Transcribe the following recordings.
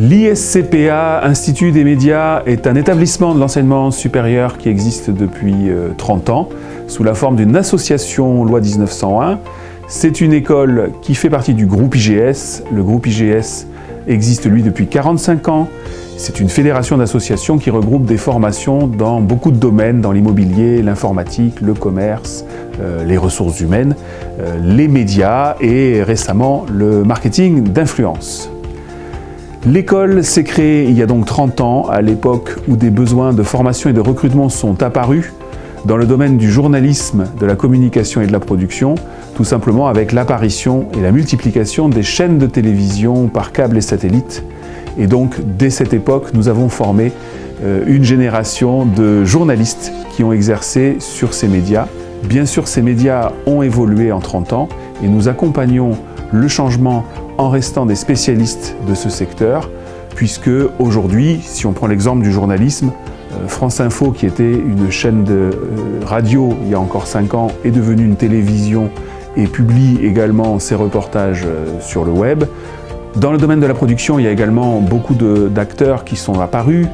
L'ISCPA, Institut des médias, est un établissement de l'enseignement supérieur qui existe depuis 30 ans, sous la forme d'une association loi 1901. C'est une école qui fait partie du groupe IGS. Le groupe IGS existe lui depuis 45 ans. C'est une fédération d'associations qui regroupe des formations dans beaucoup de domaines, dans l'immobilier, l'informatique, le commerce, euh, les ressources humaines, euh, les médias et récemment le marketing d'influence. L'école s'est créée il y a donc 30 ans, à l'époque où des besoins de formation et de recrutement sont apparus dans le domaine du journalisme, de la communication et de la production, tout simplement avec l'apparition et la multiplication des chaînes de télévision par câble et satellite. Et donc, dès cette époque, nous avons formé euh, une génération de journalistes qui ont exercé sur ces médias. Bien sûr, ces médias ont évolué en 30 ans et nous accompagnons le changement en restant des spécialistes de ce secteur, puisque aujourd'hui, si on prend l'exemple du journalisme, euh, France Info, qui était une chaîne de euh, radio il y a encore 5 ans, est devenue une télévision et publie également ses reportages euh, sur le web. Dans le domaine de la production, il y a également beaucoup d'acteurs qui sont apparus.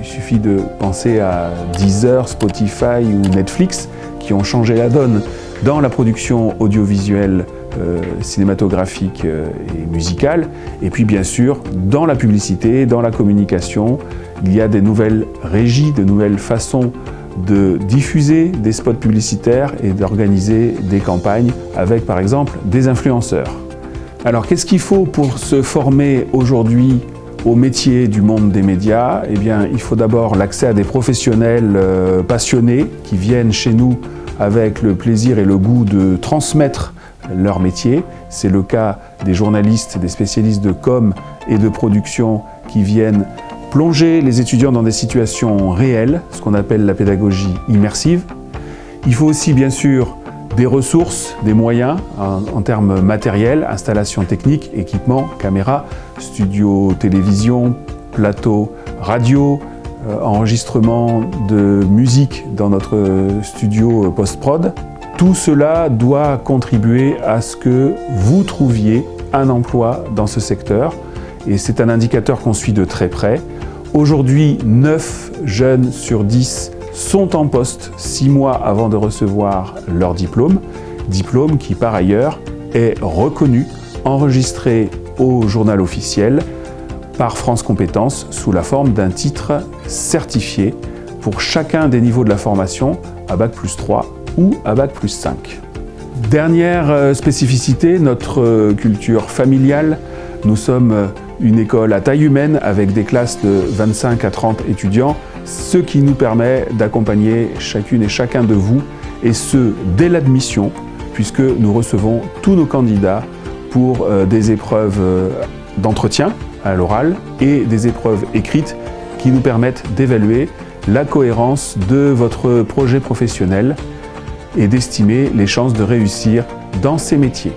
il suffit de penser à Deezer, Spotify ou Netflix qui ont changé la donne dans la production audiovisuelle cinématographique et musicale. Et puis bien sûr, dans la publicité, dans la communication, il y a des nouvelles régies, de nouvelles façons de diffuser des spots publicitaires et d'organiser des campagnes avec par exemple des influenceurs. Alors qu'est-ce qu'il faut pour se former aujourd'hui au métier du monde des médias? Eh bien il faut d'abord l'accès à des professionnels euh, passionnés qui viennent chez nous avec le plaisir et le goût de transmettre leur métier. C'est le cas des journalistes, des spécialistes de com et de production qui viennent plonger les étudiants dans des situations réelles, ce qu'on appelle la pédagogie immersive. Il faut aussi bien sûr des ressources, des moyens en, termes matériels, installations techniques, équipements, caméras, studio télévision, plateau radio, euh, enregistrement de musique dans notre studio post-prod. Tout cela doit contribuer à ce que vous trouviez un emploi dans ce secteur et c'est un indicateur qu'on suit de très près. Aujourd'hui, 9 jeunes sur 10 sont en poste 6 mois avant de recevoir leur diplôme, diplôme qui par ailleurs est reconnu, enregistré au journal officiel par France Compétences sous la forme d'un titre certifié pour chacun des niveaux de la formation à Bac plus 3 ou à Bac plus 5. Dernière euh, spécificité, notre euh, culture familiale. Nous sommes euh, une école à taille humaine avec des classes de 25 à 30 étudiants, ce qui nous permet d'accompagner chacune et chacun de vous, et ce, dès l'admission, puisque nous recevons tous nos candidats pour des épreuves d'entretien à l'oral et des épreuves écrites qui nous permettent d'évaluer la cohérence de votre projet professionnel et d'estimer les chances de réussir dans ces métiers.